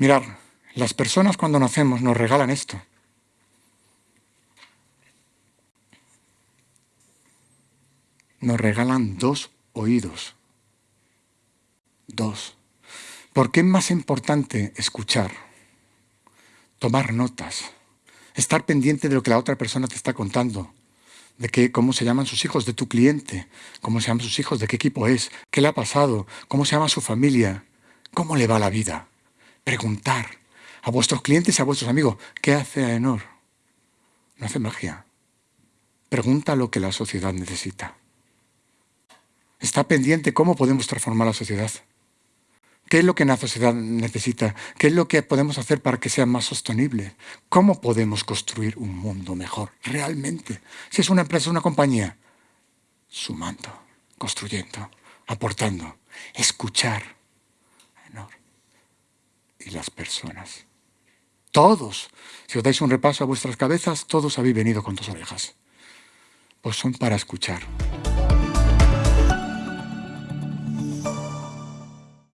Mirar, las personas cuando nacemos nos regalan esto. Nos regalan dos oídos. Dos. ¿Por qué es más importante escuchar? Tomar notas. Estar pendiente de lo que la otra persona te está contando. De qué, cómo se llaman sus hijos, de tu cliente. Cómo se llaman sus hijos, de qué equipo es. ¿Qué le ha pasado? ¿Cómo se llama su familia? ¿Cómo le va la vida? Preguntar a vuestros clientes y a vuestros amigos, ¿qué hace Aenor? No hace magia. Pregunta lo que la sociedad necesita. Está pendiente cómo podemos transformar la sociedad. ¿Qué es lo que la sociedad necesita? ¿Qué es lo que podemos hacer para que sea más sostenible? ¿Cómo podemos construir un mundo mejor realmente? Si es una empresa, una compañía, sumando, construyendo, aportando, escuchar. Y las personas. Todos, si os dais un repaso a vuestras cabezas, todos habéis venido con dos orejas. Pues son para escuchar.